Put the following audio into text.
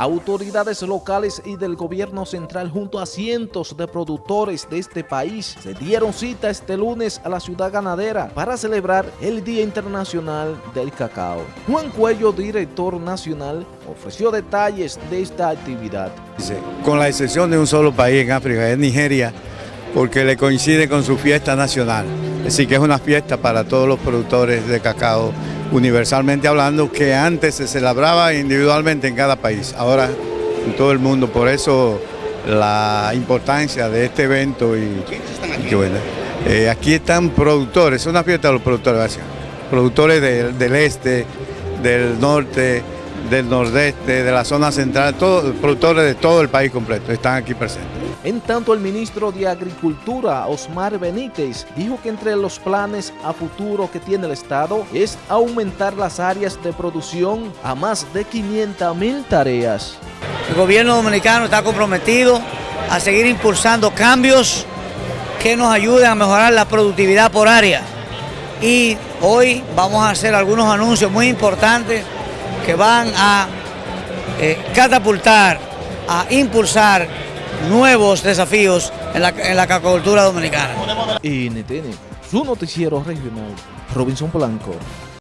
Autoridades locales y del gobierno central junto a cientos de productores de este país se dieron cita este lunes a la ciudad ganadera para celebrar el Día Internacional del Cacao. Juan Cuello, director nacional, ofreció detalles de esta actividad. Con la excepción de un solo país en África, es Nigeria, porque le coincide con su fiesta nacional. Así que es una fiesta para todos los productores de cacao, universalmente hablando, que antes se celebraba individualmente en cada país, ahora en todo el mundo. Por eso la importancia de este evento y, y bueno, eh, aquí están productores, es una fiesta de los productores, productores del, del este, del norte, del nordeste, de la zona central, todos, productores de todo el país completo están aquí presentes. En tanto, el ministro de Agricultura, Osmar Benítez, dijo que entre los planes a futuro que tiene el Estado es aumentar las áreas de producción a más de 500 mil tareas. El gobierno dominicano está comprometido a seguir impulsando cambios que nos ayuden a mejorar la productividad por área. Y hoy vamos a hacer algunos anuncios muy importantes que van a eh, catapultar, a impulsar nuevos desafíos en la, en la dominicana. NTN, su noticiero regional, Robinson Blanco.